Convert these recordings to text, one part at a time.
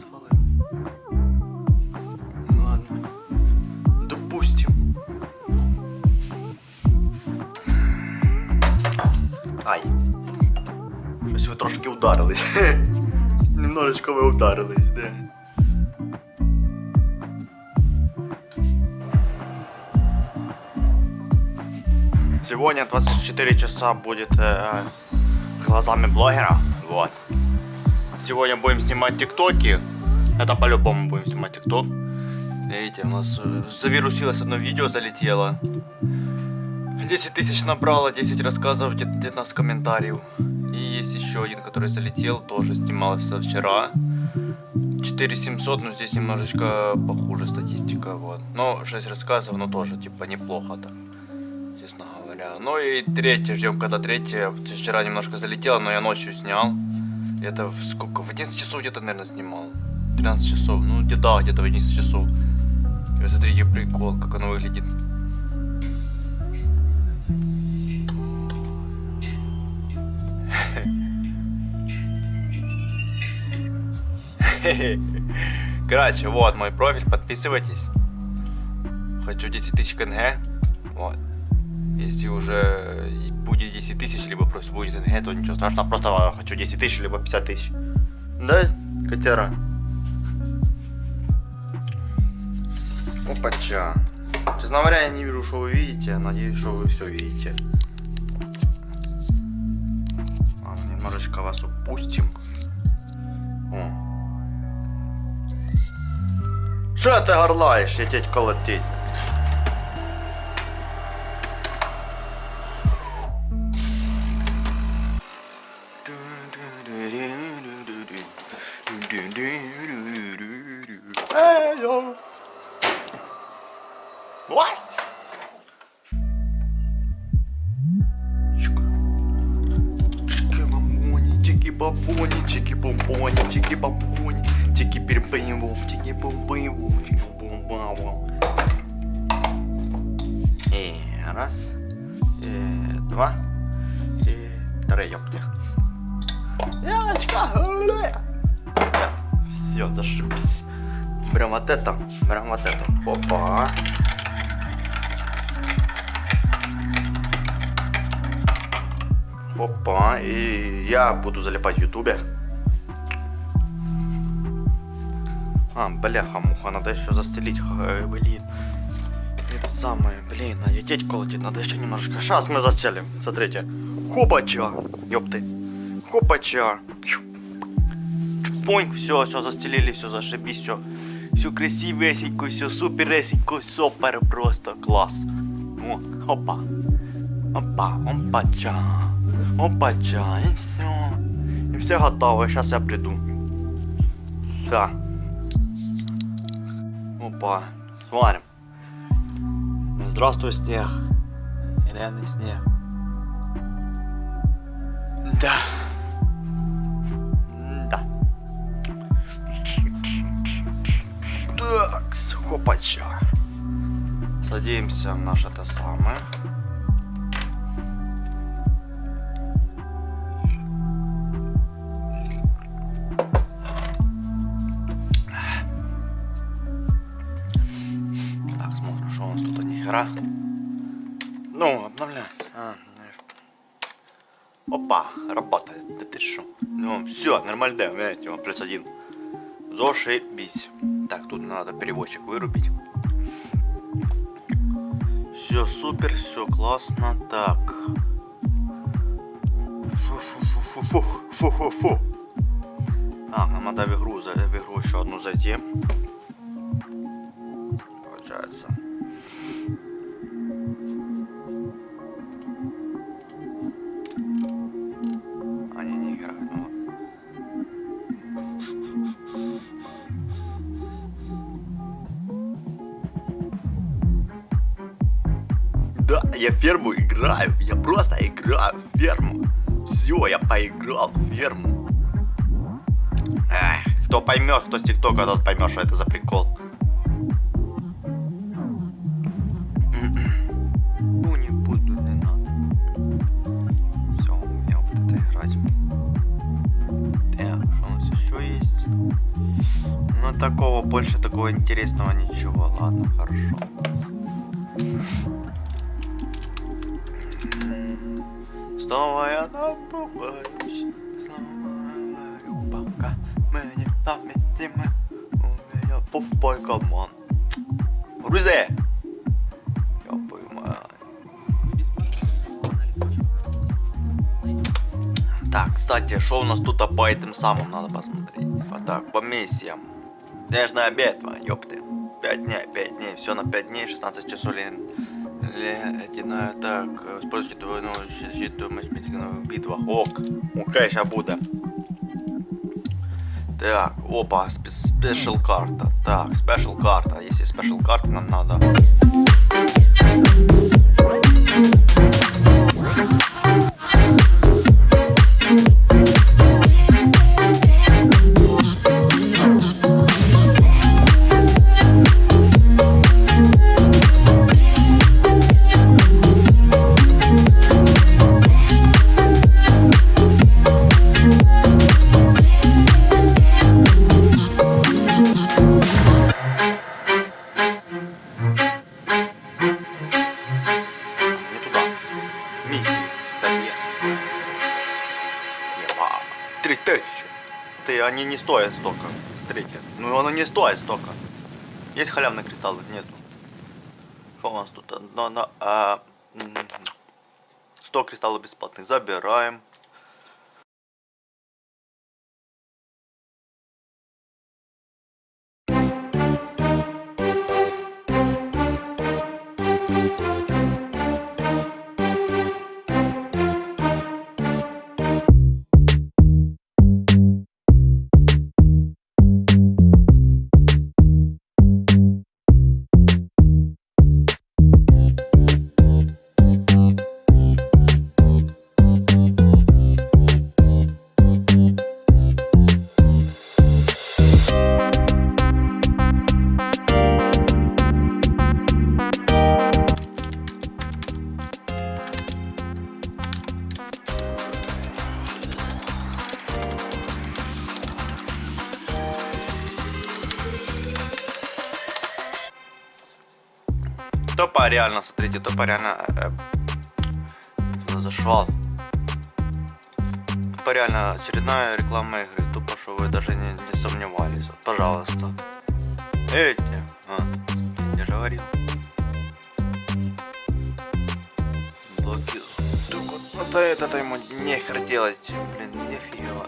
Свалили. Ну. Допустим. Ай. Щось ви трошки ударились. Немножечко ви ударились, де. Сегодня 24 часа будет э, глазами блогера. Вот. Сегодня будем снимать тиктоки. Это по-любому будем снимать тикток. Видите, у нас э, завирусилось одно видео, залетело. 10 тысяч набрало, 10 рассказов, 19 комментариев. И есть еще один, который залетел, тоже снимался вчера. 4700, но здесь немножечко похуже статистика, вот. Но 6 рассказов, но тоже, типа, неплохо так. Ну и третье, ждем, когда третье. Вчера немножко залетело, но я ночью снял. Это в сколько? В 11 часов где-то, наверное, снимал. 13 часов, ну где-то, где-то в 11 часов. И вот смотрите прикол, как оно выглядит. Короче, вот мой профиль, подписывайтесь. Хочу 10 тысяч КНГ. Вот. Если уже будет 10 тысяч, либо просто будет НГ, то ничего страшного. Просто хочу 10 тысяч, либо 50 тысяч. Да, котяра? Опача. Честно говоря, я не вижу, что вы видите. Надеюсь, что вы все видите. Ладно, немножечко вас упустим. О. Що ти горлаєш, я тіть колотить? А, бляха-муха, надо еще застелить, э, блин. Это самое, блин, а деть колотить надо еще немножко. Сейчас мы застелим, смотрите. Хопача, ёпты. Хопача. Чпонь, все, все застелили, все зашибись, все. Все красивесенько, все супересенько, супер просто класс. О, опа. Опа, опача. Опача, и все. И все готово, сейчас я приду. Да. Опа, смотрим. Здравствуй, снег. Реальный снег. Да. Да. Так, хопача. Садимся в наше это самое. Опа, работает. Да ты шо? Ну, все, нормально, видите, вот плюс один. Зашибись. Так, тут надо переводчик вырубить. Все супер, все классно. Так. Фу-фу-фу-фу-фу-фу-фу. А, нам надо в игру, в игру еще одну зайти. Получается. Я ферму играю. Я просто играю в ферму. Все, я поиграл в ферму. Эх, кто поймет, кто с ТикТока, тот поймет, что это за прикол. Ну не буду, не. Все, у меня вот это играть. Так, что у нас еще есть? Ну такого, больше такого интересного ничего. Ладно, хорошо. Снова я напугаюсь, снова говорю, пока мы не совместимы, у меня пуфбой команд. Грузи! Я понимаю. Так, кстати, что у нас тут по этим самым надо посмотреть. Вот так, по миссиям. Снежная битва, ёпты. 5 дней, 5 дней, все на 5 дней, 16 часов Ледяная так, используйте двойную защиту в битвах. Ок, окей, сейчас буде. Так, опа, special карта. Так, special карта. Если special карта нам надо. Есть халявные кристаллы? Нету. Что у нас тут? На, на, а, 100 кристаллов бесплатных. Забираем. Смотрите, топа реально... Э, зашел. Тупо реально очередная реклама игры. Тупо, что вы даже не, не сомневались. Вот, пожалуйста. Эти. А, я же говорил. Блоки. Только вот ну, это ему нехер делать. Блин, нифига.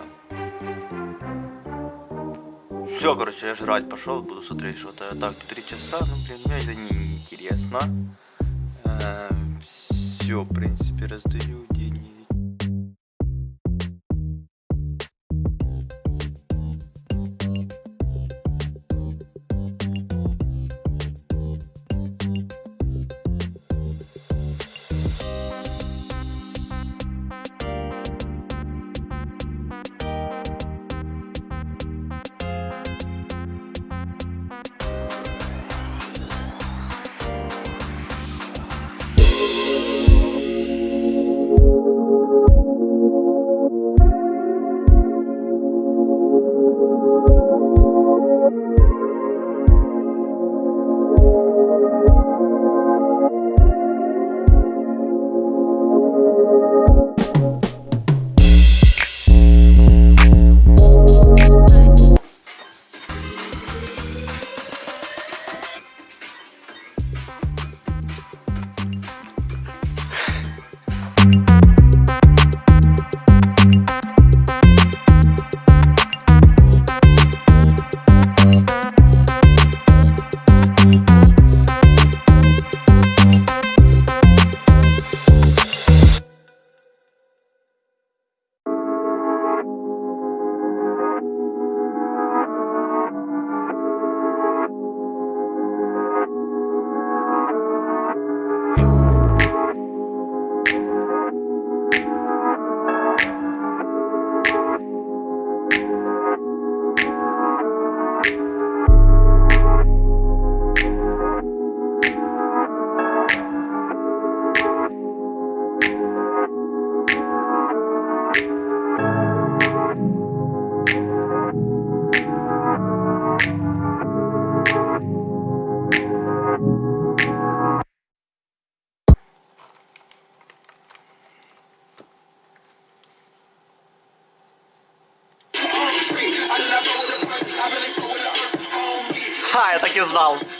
Все, короче, я жрать пошел, буду смотреть что-то. Так, три часа, ну блин, мне это не интересно. Э, все, в принципе, раздаю деньги. Ха,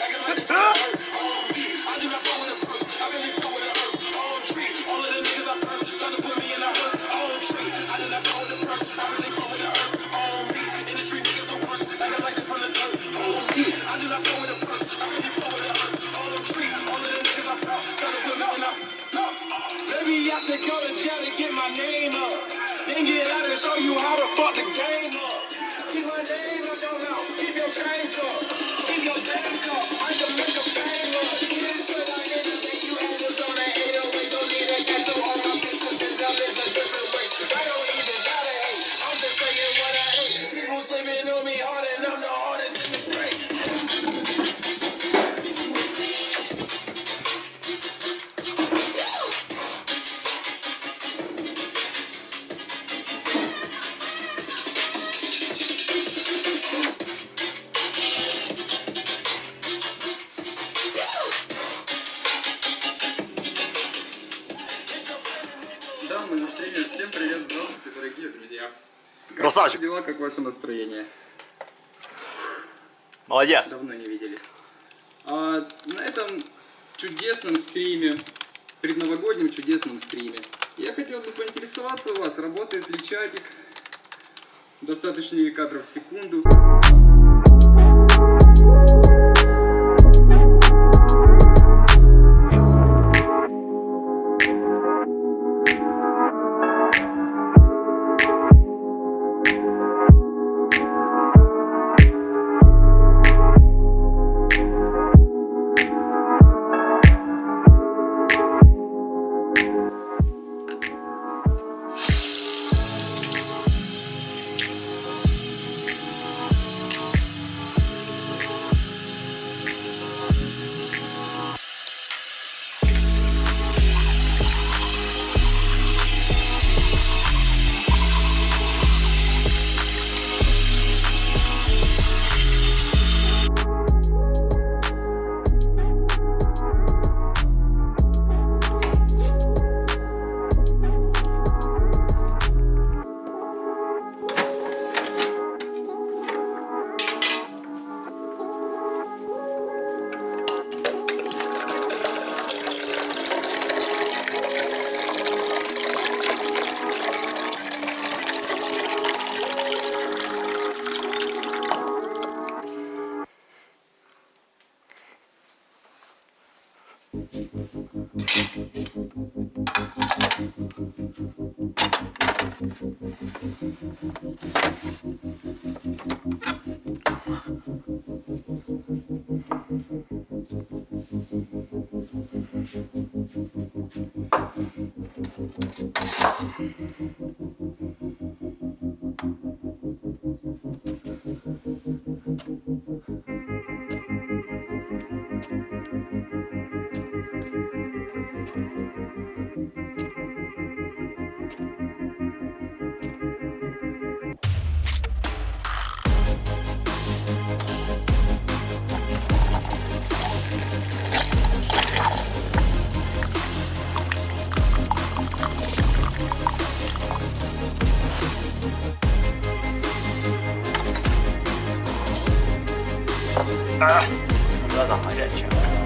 Как ваши дела, как ваше настроение? Молодец. Давно не виделись. А, на этом чудесном стриме, предновогоднем чудесном стриме, я хотел бы поинтересоваться у вас, работает ли чатик, достаточно ли кадров в секунду. А, глаза горячие. Снимаю?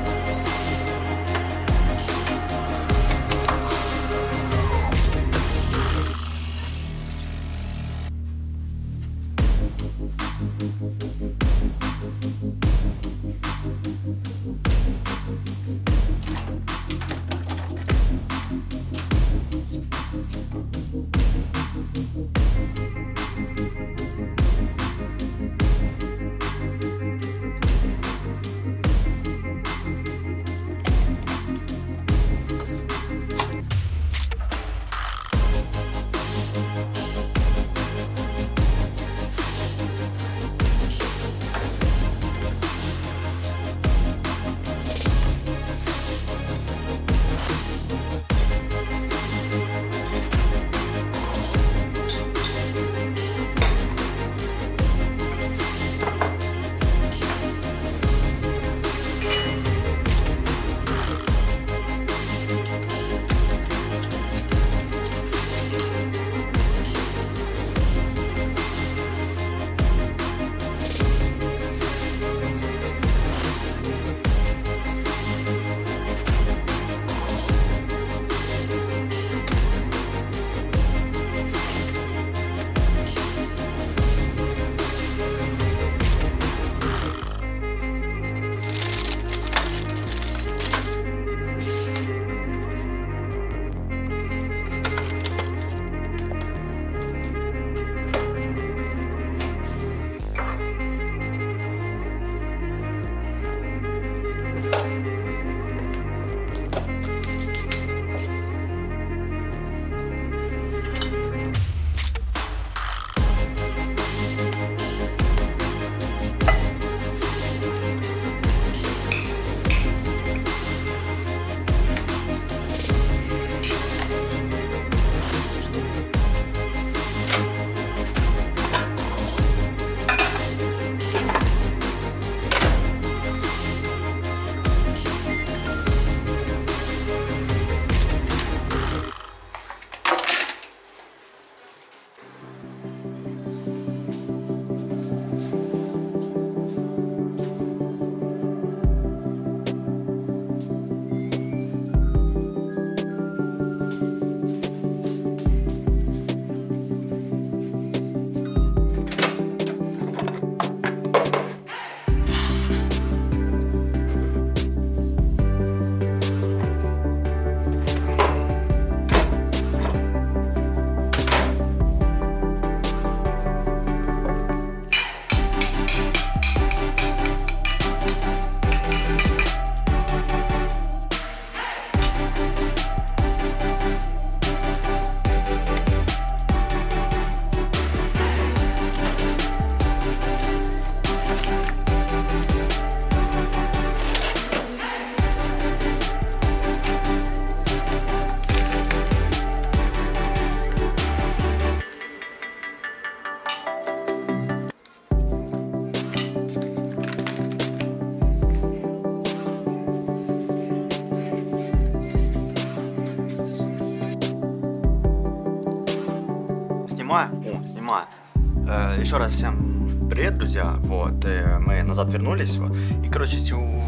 Вернулись. Вот. И, короче,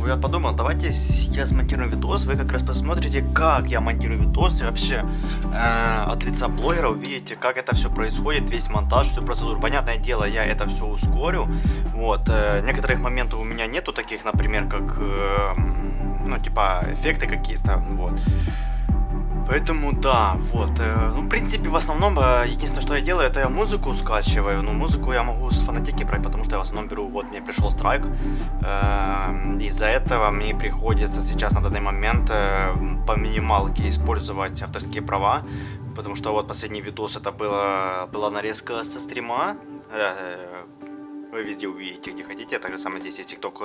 я подумал, давайте я смонтирую видос, вы как раз посмотрите, как я монтирую видос и вообще э, от лица блогера увидите, как это все происходит, весь монтаж, всю процедуру. Понятное дело, я это все ускорю. Вот, э, некоторых моментов у меня нету таких, например, как, э, ну, типа, эффекты какие-то, вот. Поэтому да, вот. э, Ну, в принципе, в основном, э, единственное, что я делаю, это я музыку скачиваю. Ну, музыку я могу с фанатеки брать, потому что я в основном беру, вот мне пришел страйк. Э, Из-за этого мне приходится сейчас на данный момент э, по минималке использовать авторские права. Потому что вот последний видос это было, была нарезка со стрима. Вы везде увидите, где хотите. Так же самое здесь есть ТикТок.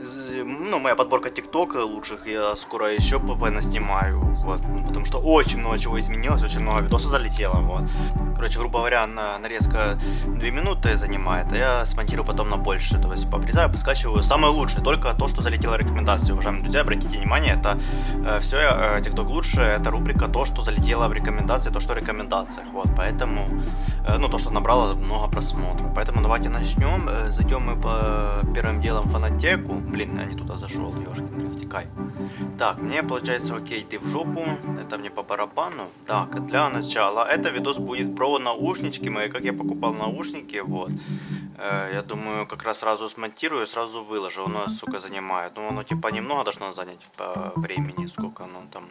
Э, Ну, моя подборка ТикТок лучших. Я скоро еще снимаю. Вот. Ну, Потому что очень много чего изменилось, очень много видосов залетело. Вот. Короче, грубо говоря, на, нарезка 2 минуты занимает, а я смонтирую потом на больше. То есть пообрезаю, поскачиваю. Самое лучшее, только то, что залетело в рекомендации. Уважаемые друзья, обратите внимание, это все, э, лучше, это рубрика то, что залетело в рекомендации, то, что в рекомендациях. Вот, поэтому, э, ну, то, что набрало много просмотров. Поэтому давайте начнем. Э, Зайдем мы по первым делом в фанатеку. Блин, я не туда зашел, ёшкин, втекай. Так, мне получается, окей, ты в жопу, это мне по барабану. Так, для начала, это видос будет про наушнички мои, как я покупал наушники, вот. Э, я думаю, как раз сразу смонтирую, сразу выложу, оно, сука, занимает. Ну, оно типа немного должно занять по времени, сколько оно там...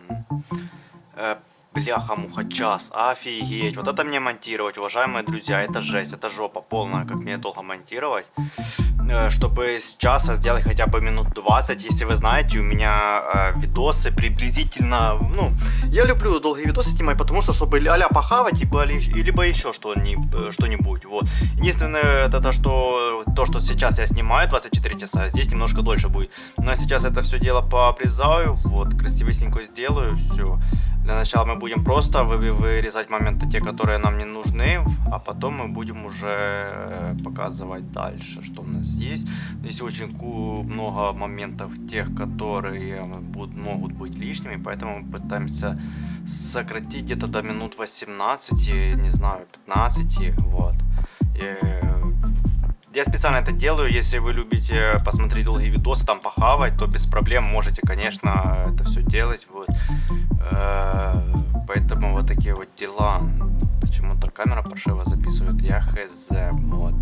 Э, Бляха-муха, час, офигеть, вот это мне монтировать, уважаемые друзья, это жесть, это жопа полная, как мне долго монтировать, Э, чтобы с часа сделать хотя бы минут 20, если вы знаете, у меня э, видосы приблизительно, ну, я люблю долгие видосы снимать, потому что, чтобы а-ля похавать, либо, ли- либо еще э, что-нибудь, вот. Единственное, это то что, то, что сейчас я снимаю 24 часа, здесь немножко дольше будет, но сейчас это все дело пообрезаю, вот, красивенько сделаю, все. Для начала мы будем просто вы- вырезать моменты, те, которые нам не нужны, а потом мы будем уже э, показывать дальше, что у нас есть. Здесь очень много моментов тех, которые будут, могут быть лишними, поэтому мы пытаемся сократить где-то до минут 18, не знаю, 15, вот. И, я специально это делаю, если вы любите посмотреть долгие видосы, там похавать, то без проблем можете, конечно, это все делать, вот. Э, Поэтому вот такие вот дела. Почему-то камера паршиво записывает, я хз, вот.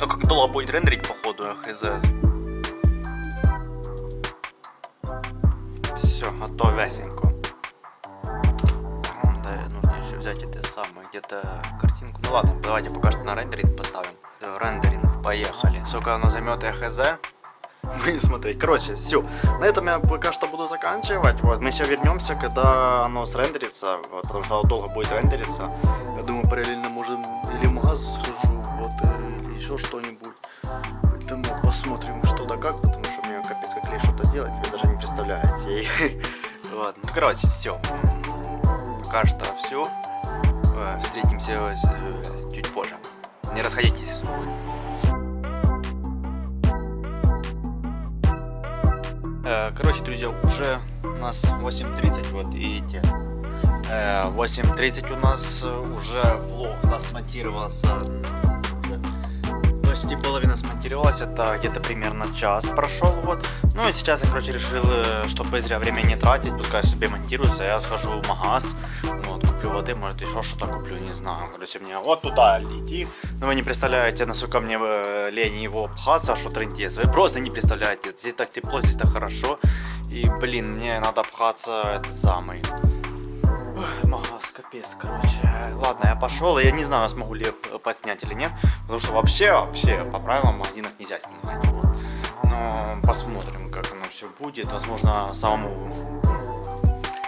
Ну как долго будет рендерить, походу, хз. Все, готовясенько. Ага, Да, нужно еще взять это самое, где-то картинку. Ну ладно, давайте пока что на рендеринг поставим. Э, Рендеринг, поехали. Сколько оно займет, я хз. Будем смотреть. Короче, все. На этом я пока что буду заканчивать. Вот, мы еще вернемся, когда оно срендерится. Вот, потому что оно долго будет рендериться. Я думаю, параллельно можем или магаз схожу, вот, э, или еще что-нибудь. Поэтому посмотрим, что да как, потому что мне капец как лень что-то делать, вы даже не представляете. Ладно, ну, короче, все. Пока что все. Встретимся э, чуть позже. Не расходитесь. Э, Короче, друзья, уже у нас 8.30, вот видите. Э, 8.30 у нас э, уже влог нас смонтировался. Почти половина смонтировалась, это где-то примерно час прошел, вот. Ну и сейчас я, короче, решил, э, чтобы зря время не тратить, пускай себе монтируется, я схожу в магаз, вот, куплю воды, может еще что-то куплю, не знаю. Короче, мне вот туда идти, но вы не представляете, насколько мне э, лень его пхаться, что трындец, вы просто не представляете, здесь так тепло, здесь так хорошо, и, блин, мне надо пхаться, это самый... Магаз, капец, короче. Ладно, я пошел, я не знаю, смогу ли я подснять или нет. Потому что вообще, вообще, по правилам магазинах нельзя снимать. Вот. Но посмотрим, как оно все будет. Возможно, самому...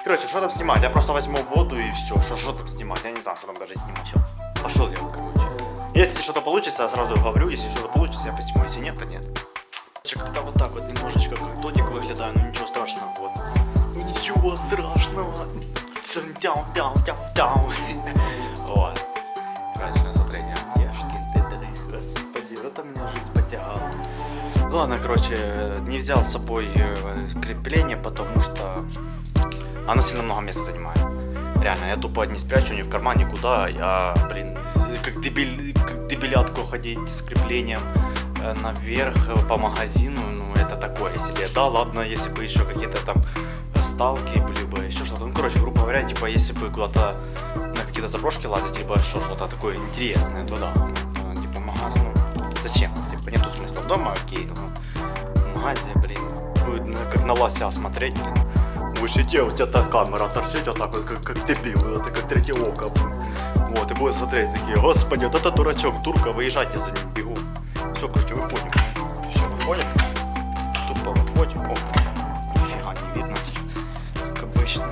Короче, что там снимать? Я просто возьму воду и все. Что, там снимать? Я не знаю, что там даже снимать. Все. Пошел я, короче. Если что-то получится, я сразу говорю. Если что-то получится, я посниму. Если нет, то нет. Как-то вот так вот немножечко как дотик выглядаю, но ничего страшного. Вот. Ну ничего страшного. Тяу, тяу, тяу, тяу. Вот. Короче, смотрение. Ешкин ты дры, господи, вот меня жизнь потягала. Ладно, короче, не взял с собой э, крепление, потому что оно сильно много места занимает. Реально, я тупо не спрячу ни в карман, никуда. Я, блин, как, дебиль, как дебилятку ходить с креплением наверх по магазину, ну это такое себе. Да, ладно, если бы еще какие-то там э, сталки были бы, еще что-то. Ну, короче, грубо говоря, типа, если бы куда-то на какие-то заброшки лазить, либо что, что-то такое интересное, то да. Ну, Типа, магаз, ну, зачем? Типа, нету смысла дома, окей, ну, магазе, блин, будет на- как на лося смотреть, блин. Вы сидите, у тебя та камера торчит вот так вот, как, как дебил, это как третье око. блин. Вот, и будет смотреть такие, господи, вот это дурачок, турка, выезжайте за ним, бегу. Все, короче, выходим. Все, выходим. Тупо выходим. О, нифига не видно, как обычно.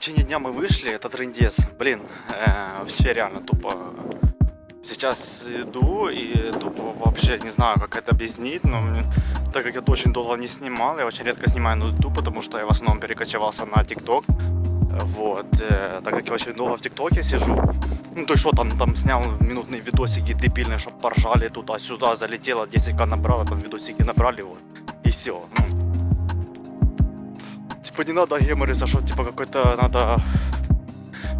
Течение дня мы вышли, это трендец. Блин, э, вообще реально тупо. Сейчас иду и тупо вообще не знаю, как это объяснить, но мне- так как я очень долго не снимал, я очень редко снимаю на YouTube, потому что я в основном перекочевался на TikTok. Вот, э, так как я очень долго в ТикТоке сижу, ну то есть что там, там снял минутные видосики дебильные, чтобы поржали туда-сюда, залетело, 10к набрало, там видосики набрали, вот, и все. Ну, типа не надо гемориться, что типа какой-то надо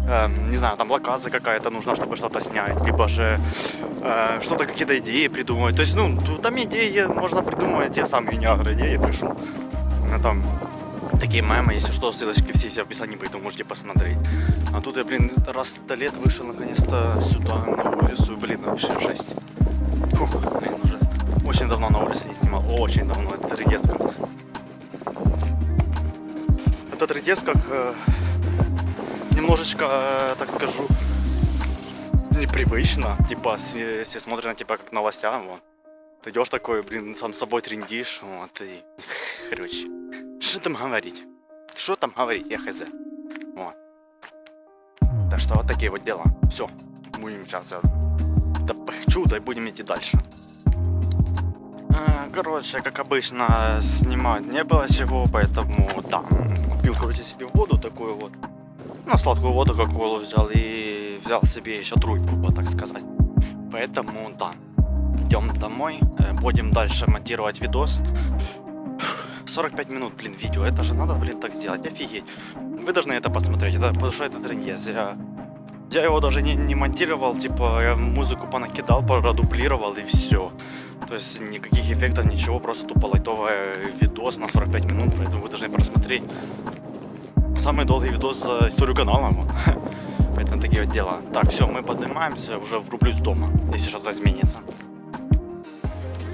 эм, не знаю, там локаза какая-то нужна, чтобы что-то снять, либо же э, что-то, какие-то идеи придумывать. То есть, ну, там идеи можно придумывать, я сам гениатор идеи пишу. Там такие мемы, если что, ссылочки все есть в описании, поэтому можете посмотреть. А тут я, блин, раз сто лет вышел наконец-то сюда, на улицу, блин, вообще жесть. Фух, блин, уже очень давно на улице не снимал. Очень давно. Это тридец как. Это тридец как э, немножечко, э, так скажу, непривычно. Типа, все, все смотрят на тебя как новостям. Вот. Ты идешь такой, блин, сам собой трендишь. Вот, и... Короче, что там говорить? Что там говорить, я хз. Вот. Так что вот такие вот дела. Все, будем сейчас да похчу, да и будем идти дальше. Короче, как обычно, снимать не было чего, поэтому, да, купил, короче, себе воду такую вот. Ну, сладкую воду, как колу взял, и взял себе еще тройку, так сказать. Поэтому, да, идем домой, э, будем дальше монтировать видос. 45 минут, блин, видео, это же надо, блин, так сделать, офигеть. Вы должны это посмотреть, это, потому что это трендец, я... Я его даже не, не монтировал, типа, я музыку понакидал, продублировал и все. То есть никаких эффектов, ничего, просто тупо лайтовый видос на 45 минут, поэтому вы должны просмотреть. Самый долгий видос за историю канала. Поэтому такие вот дела. Так, все, мы поднимаемся, уже врублюсь дома, если что-то изменится.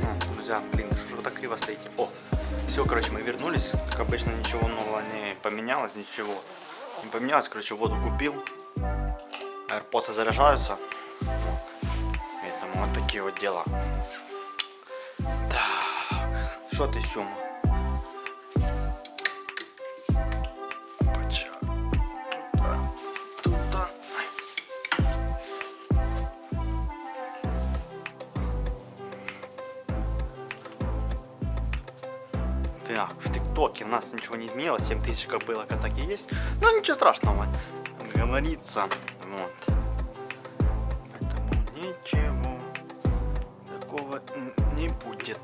А, друзья, блин, что так криво стоите? О, все, короче, мы вернулись. Как обычно, ничего нового не поменялось, ничего не поменялось. Короче, воду купил. AirPods заряжаются. Поэтому вот такие вот дела. Так? Опача. Туда, туда. Так, в ТикТоке у нас ничего не изменилось, 7000 как было, как так и есть. Но ничего страшного, говорится. Вот. Поэтому ничего такого не будет.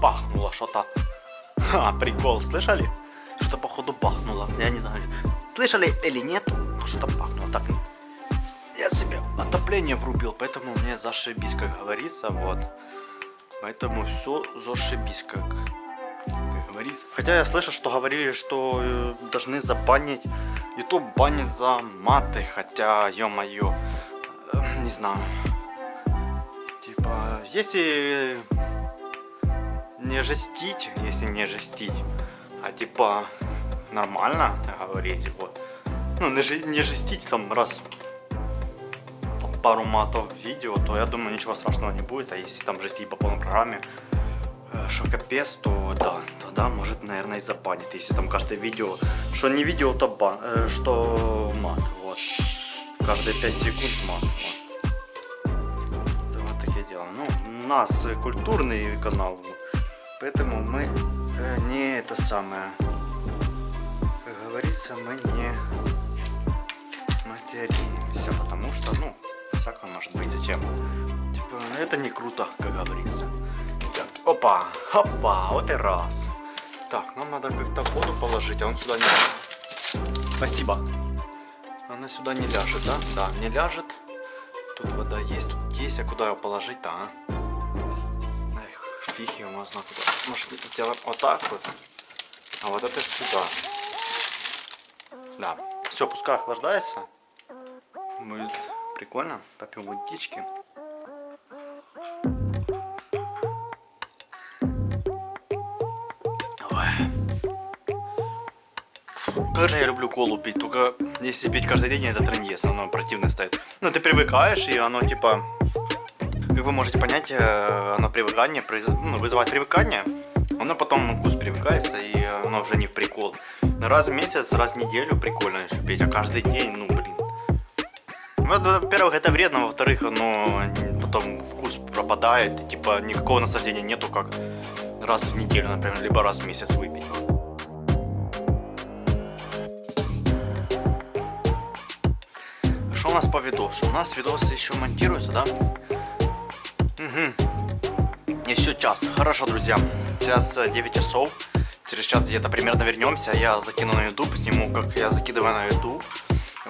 Пахнуло что-то. Ха, прикол, слышали? Что походу пахнуло. Я не знаю, слышали или нет, но что-то пахнуло. Так, я себе отопление врубил, поэтому мне зашибись, как говорится, вот. Поэтому все зашибись, как, как говорится. Хотя я слышал, что говорили, что э, должны забанить, YouTube банит за маты, хотя, ё-моё, э, не знаю. Типа, если не жестить, если не жестить, а типа нормально говорить, вот. Ну, не, не жестить там раз пару матов в видео, то я думаю ничего страшного не будет, а если там жестить по полной программе, э, что капец, то да, тогда может, наверное, и забанит, если там каждое видео, что не видео, то бан, э, что мат, вот. Каждые 5 секунд мат, вот. Вот такие дела. Ну, у нас культурный канал, поэтому мы э, не это самое, как говорится, мы не материмся, потому что, ну, всякое может быть, зачем? Типа, это не круто, как говорится. Опа, опа, вот и раз. Так, нам надо как-то воду положить, а он сюда не... Спасибо. Она сюда не ляжет, да? Да, не ляжет. Тут вода есть, тут есть, а куда ее положить-то, а? Эх, фиг его знает куда. Может, сделаем вот так вот? А вот это сюда. Да. Все, пускай охлаждается. Будет прикольно. Попьем водички. Как же я люблю колу пить, только если пить каждый день, это трендец, оно противно стоит. Ну, ты привыкаешь, и оно типа, как вы можете понять, э, оно привыкание, ну, вызывает привыкание, оно потом вкус привыкается, и оно уже не в прикол. Раз в месяц, раз в неделю прикольно еще пить, а каждый день, ну, блин. Во-первых, это вредно, во-вторых, оно потом вкус пропадает, и, типа никакого наслаждения нету, как раз в неделю, например, либо раз в месяц выпить. Что у нас по видосу? У нас видос еще монтируется, да? Угу. Еще час. Хорошо, друзья. Сейчас э, 9 часов. Через час где-то примерно вернемся. Я закину на YouTube, сниму, как я закидываю на YouTube.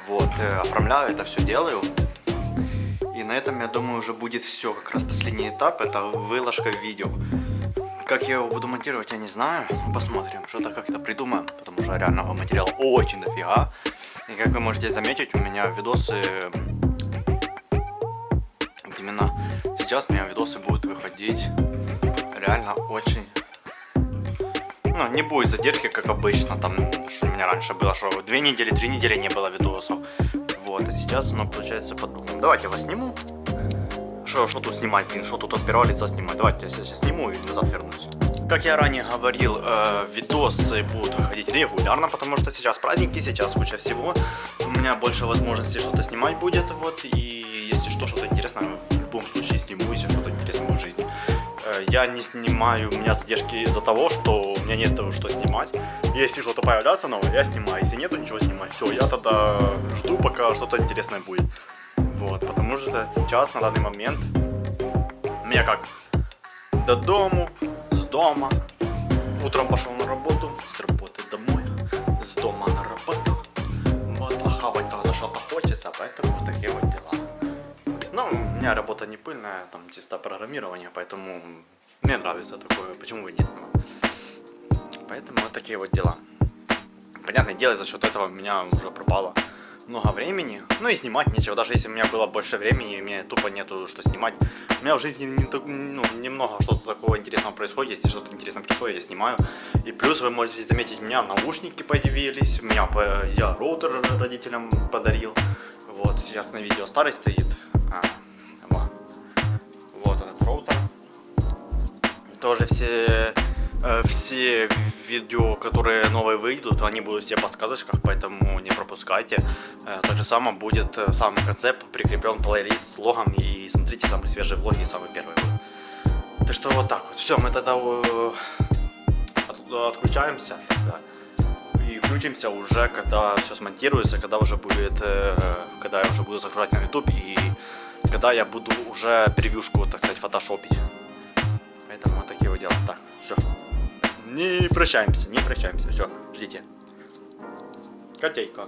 Вот, э, оформляю это все делаю. И на этом, я думаю, уже будет все. Как раз последний этап, это выложка видео. Как я его буду монтировать, я не знаю. Посмотрим, что-то как-то придумаем, потому что реального материала очень дофига. И как вы можете заметить, у меня видосы... Вот именно сейчас у меня видосы будут выходить реально очень... Ну, не будет задержки, как обычно, там, у меня раньше было, что две недели, три недели не было видосов. Вот, а сейчас оно получается по-другому. Давайте я вас сниму. Что, что тут снимать, блин, что тут от первого лица снимать? Давайте я сейчас сниму и назад вернусь. Как я ранее говорил, э, видосы будут выходить регулярно, потому что сейчас праздники, сейчас куча всего. У меня больше возможностей что-то снимать будет, вот, и если что, что-то интересное, в любом случае сниму, если что-то интересное в жизни. Э, я не снимаю, у меня задержки из-за того, что у меня нет того, что снимать. Если что-то появляется новое, я снимаю, если нету ничего снимать, все, я тогда жду, пока что-то интересное будет. Вот, потому что сейчас, на данный момент, у меня как, до дому, дома, утром пошел на работу, с работы домой, с дома на работу, вот, а хавать-то за что-то хочется, поэтому вот такие вот дела. Ну, у меня работа не пыльная, там чисто программирование, поэтому мне нравится такое, почему и нет. Поэтому вот такие вот дела. Понятное дело, за счет этого у меня уже пропало много времени. Ну и снимать нечего. Даже если у меня было больше времени, у меня тупо нету что снимать. У меня в жизни не, ну, немного что-то такого интересного происходит. Если что-то интересное происходит, я снимаю. И плюс вы можете заметить, у меня наушники появились. У меня я роутер родителям подарил. Вот, сейчас на видео старый стоит. А, вот этот роутер. Тоже все все видео, которые новые выйдут, они будут все по сказочках, поэтому не пропускайте. Э, так же самое будет э, сам концепт, прикреплен плейлист с логом и смотрите самые свежие влоги, самый первый вот. Так что вот так вот. Все, мы тогда отключаемся. И включимся уже, когда все смонтируется, когда уже будет, когда я уже буду загружать на YouTube и когда я буду уже превьюшку, так сказать, фотошопить. Поэтому вот такие вот дела. Так, все. Не прощаемся, не прощаемся. Все, ждите. Котейка.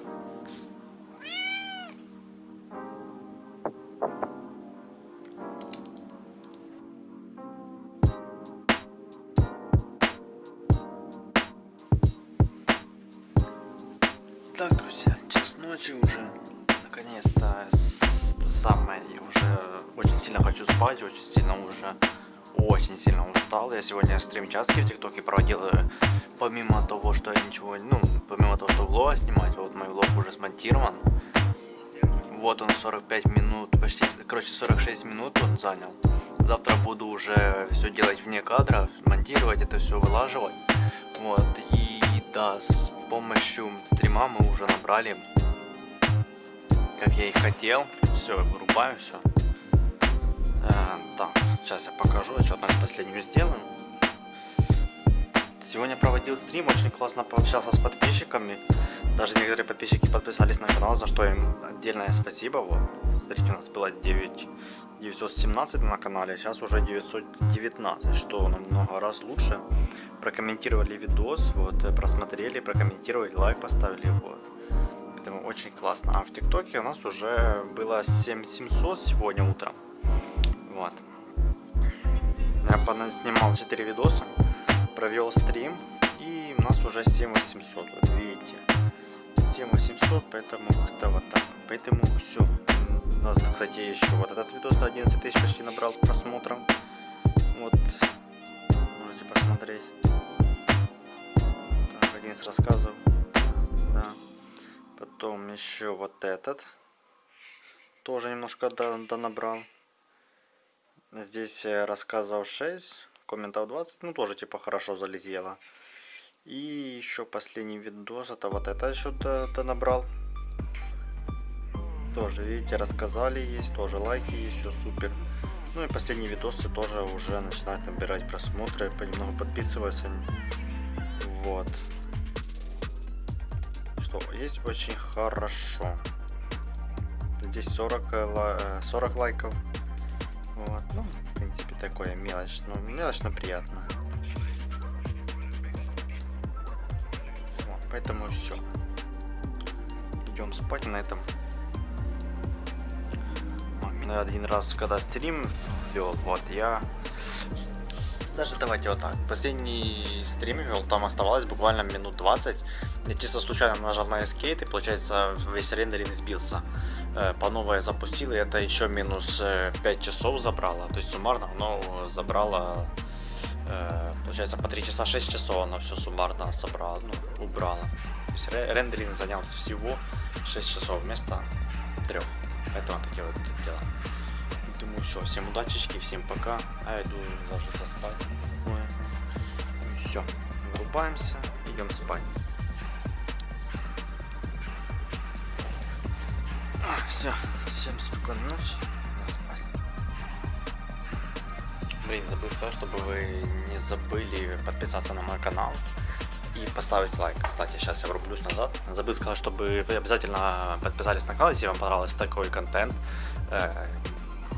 Так, друзья, час ночи уже. Наконец-то самое. Я уже очень сильно хочу спать, очень сильно уже очень сильно устал. Я сегодня стрим часки в ТикТоке проводил, э, помимо того, что я ничего, ну, помимо того, что влог снимать, вот мой влог уже смонтирован. Вот он 45 минут, почти, короче 46 минут он занял. Завтра буду уже все делать вне кадра, монтировать это все, вылаживать. Вот, и да, с помощью стрима мы уже набрали, как я и хотел. Все, вырубаю все. Э, так, сейчас я покажу, отчетность последнюю сделаем. Сегодня проводил стрим, очень классно пообщался с подписчиками. Даже некоторые подписчики подписались на канал, за что им отдельное спасибо. Вот, смотрите, у нас было 9, 917 на канале, сейчас уже 919, что намного раз лучше. Прокомментировали видос, вот, просмотрели, прокомментировали, лайк поставили, вот. Поэтому очень классно. А в ТикТоке у нас уже было 7700 сегодня утром. Вот. Я снимал 4 видоса, провел стрим, и у нас уже 7800, вот видите. 7800, поэтому как-то вот так. Поэтому все. У нас, кстати, еще вот этот видос 11 тысяч почти набрал просмотров. Вот. Можете посмотреть. Так, один из рассказов. Да. Потом еще вот этот. Тоже немножко до, до набрал. Здесь рассказов 6, комментов 20, ну тоже типа хорошо залетело. И еще последний видос, это вот это еще -то, набрал. Тоже, видите, рассказали есть, тоже лайки есть, все супер. Ну и последние видосы тоже уже начинают набирать просмотры, понемногу подписываются. Вот. Что, есть очень хорошо. Здесь 40, 40 лайков. Вот, ну, в принципе, такое мелочь, ну, мелочь, но приятно. Вот, поэтому все. Идем спать на этом. Меня один раз, когда стрим вел, вот, я Даже давайте вот так. Последний стрим вел, там оставалось буквально минут 20. Я чисто случайно нажал на Escape, и получается весь рендеринг сбился. Э, По новой запустил, и это еще минус э, 5 часов забрало. То есть суммарно оно забрало, э, получается, по 3 часа 6 часов оно все суммарно собрало, ну, убрало. То есть ре- рендеринг занял всего 6 часов вместо 3. Поэтому такие вот дела. Думаю, все, всем удачечки, всем пока. А я иду ложиться спать. Все, вырубаемся, идем спать. Все, всем спокойной ночи. Блин, забыл сказать, чтобы вы не забыли подписаться на мой канал и поставить лайк. Кстати, сейчас я врублюсь назад. Забыл сказать, чтобы вы обязательно подписались на канал, если вам понравился такой контент. Э,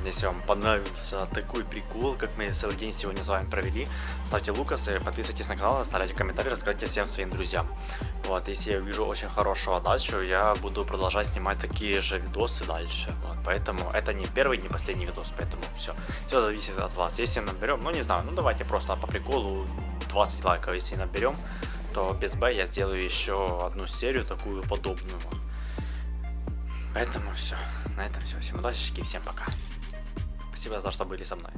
Если вам понравился такой прикол, как мы целый день сегодня с вами провели, ставьте лукасы, подписывайтесь на канал, оставляйте комментарии, рассказывайте всем своим друзьям. Вот, если я увижу очень хорошую отдачу, я буду продолжать снимать такие же видосы дальше. Вот, поэтому это не первый, не последний видос, поэтому все. Все зависит от вас. Если наберем, ну не знаю, ну давайте просто по приколу 20 лайков, если наберем, то без Б я сделаю еще одну серию такую подобную. Поэтому все. На этом все. Всем удачи, всем пока. Спасибо за то, что были со мной.